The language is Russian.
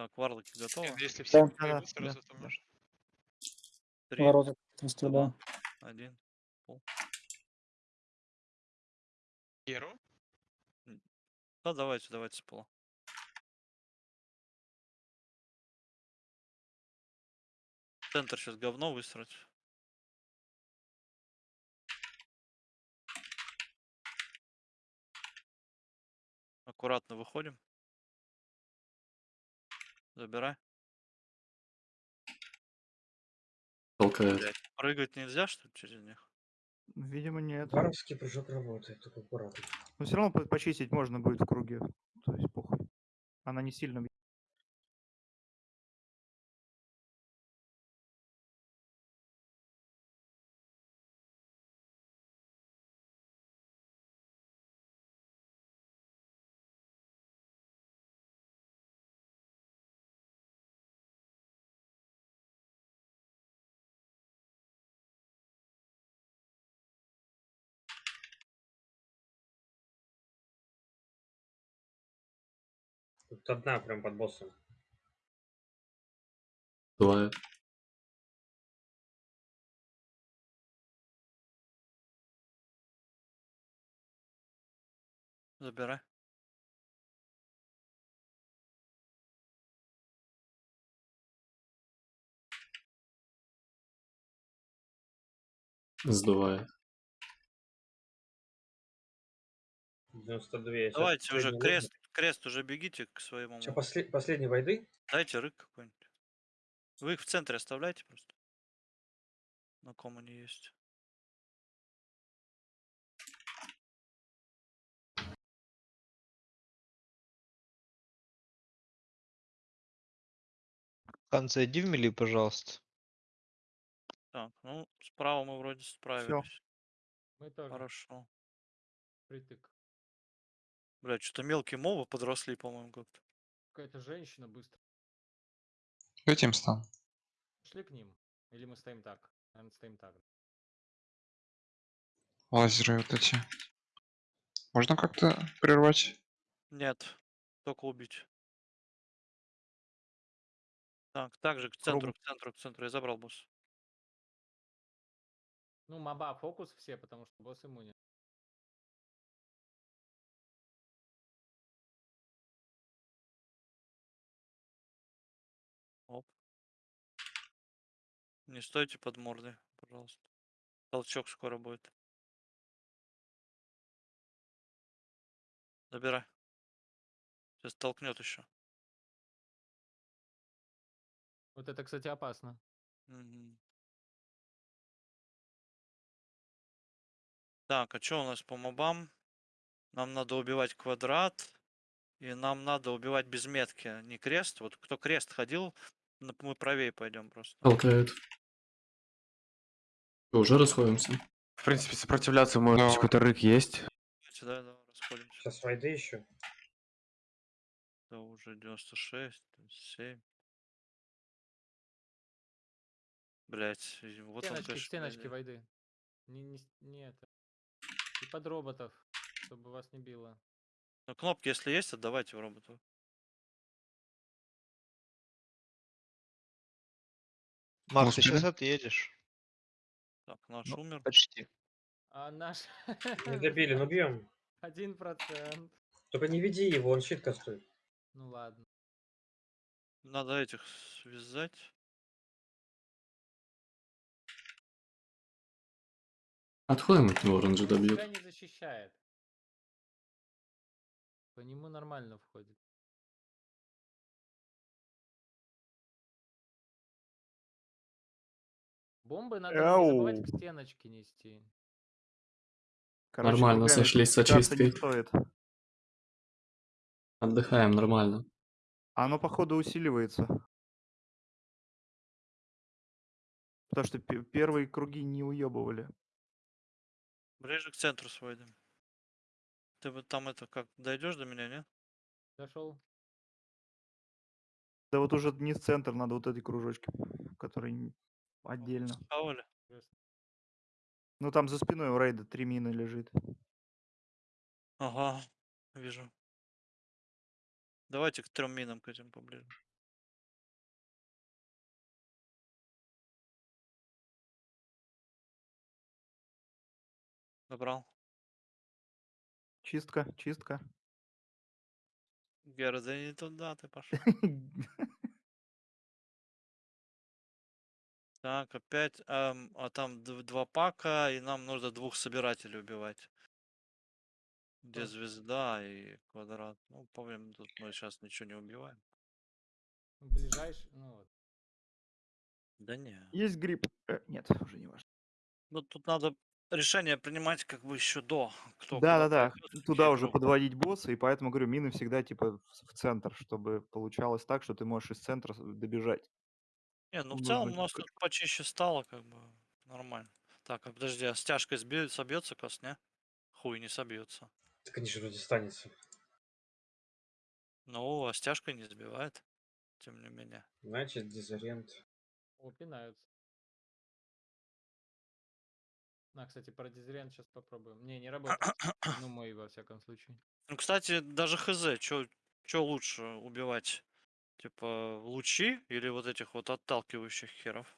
Так, варлоки готовы? Нет, если все Да. Да-да, сразу, да, то да. можно. Три, Ворота расстреляю. один. Геру? Да, давайте, давайте с пола. Центр сейчас говно высрать. Аккуратно выходим. Забирай. Толкает. Блядь, прыгать нельзя, что ли, через них? Видимо, нет. Варовский прыжок работает, только аккуратно. Но все равно по- почистить можно будет в круге. То есть похуй. Она не сильно Тут одна прям под боссом. Бывает. Забирай. Сдувает. 92. я щас Давайте уже крест, крест уже бегите к своему. Сейчас после... последней войды. Дайте рык какой-нибудь. Вы их в центре оставляйте просто. На ком они есть. Хан, зайди в мили, пожалуйста. Так, ну, справа мы вроде справились. Мы тоже. Хорошо. Притык. Блядь, что-то мелкие мовы подросли, по-моему, как-то. Какая-то женщина быстро. Этим стан. Шли к ним. Или мы стоим так? Наверное, стоим так. Лазеры вот эти. Можно как-то прервать? Нет, только убить. Так, также к центру, к центру, к центру. Я забрал босс. Ну, моба фокус все, потому что босс иммунен. Не стойте под мордой, пожалуйста. Толчок скоро будет. Забирай. Сейчас толкнет еще. Вот это, кстати, опасно. Мгм. Так, а что у нас по мобам? Нам надо убивать квадрат. И нам надо убивать без метки, а не крест. Вот кто крест ходил, мы правее пойдем просто. Толкает. Уже расходимся. В принципе, сопротивляться может Но- какой-то рык есть. Да, да, расходимся. Сейчас войды еще. Да уже 96, 97. Блять, вот он, стеночки, конечно, стеночки войды. Не, не, не это. И под роботов, чтобы вас не било. Ну, кнопки, если есть, отдавайте в роботу. Макс, ты сейчас отъедешь. Так, наш Ну, умер. Почти. А наш... Не добили, ну бьем. Один процент. Только не веди его, он щит кастует. Ну ладно. Надо этих связать. Отходим от него, оранжи добьет. Тебя не защищает. По нему нормально входит. Бомбы надо не забывать к стеночке нести. Короче, Нормально, руками сошлись с очисткой. стоит. Отдыхаем нормально. Оно, походу, усиливается. Потому что пе- первые круги не уебывали. Ближе к центру сводим. Ты вот там это как, дойдешь до меня, не? Дошел. Да вот уже не в центр, надо вот эти кружочки, которые Отдельно. Вставали. Ну там за спиной у рейда три мины лежит. Ага, вижу. Давайте к трем минам к этим поближе. Добрал. Чистка, чистка. Гера, да не туда ты пошел. Так, опять, ам, а там д- два пака, и нам нужно двух собирателей убивать. Где Так. звезда и квадрат. Ну, помним, тут мы сейчас ничего не убиваем. Ближайший, ну вот. Да не. Есть гриб. Э, нет, уже не важно. Ну, тут надо решение принимать как бы еще до. Кто Да, куда да, да. пойдёт, Туда уже группы. подводить босса, и поэтому говорю, мины всегда типа в, в центр, чтобы получалось так, что ты можешь из центра с- добежать. Не, ну в целом у нас тут почище стало, как бы нормально. Так, а подожди, а стяжкой сби- собьется кос, не? Хуй не собьется. Так они же вроде станется. Ну, а стяжкой не сбивает, тем не менее. Значит, дезориент. О, пинаются. На, кстати, про дизелент сейчас попробуем. Не, не работает. ну, мой, во всяком случае. Ну, кстати, даже хз, что лучше убивать? Типа лучи или вот этих вот отталкивающих херов?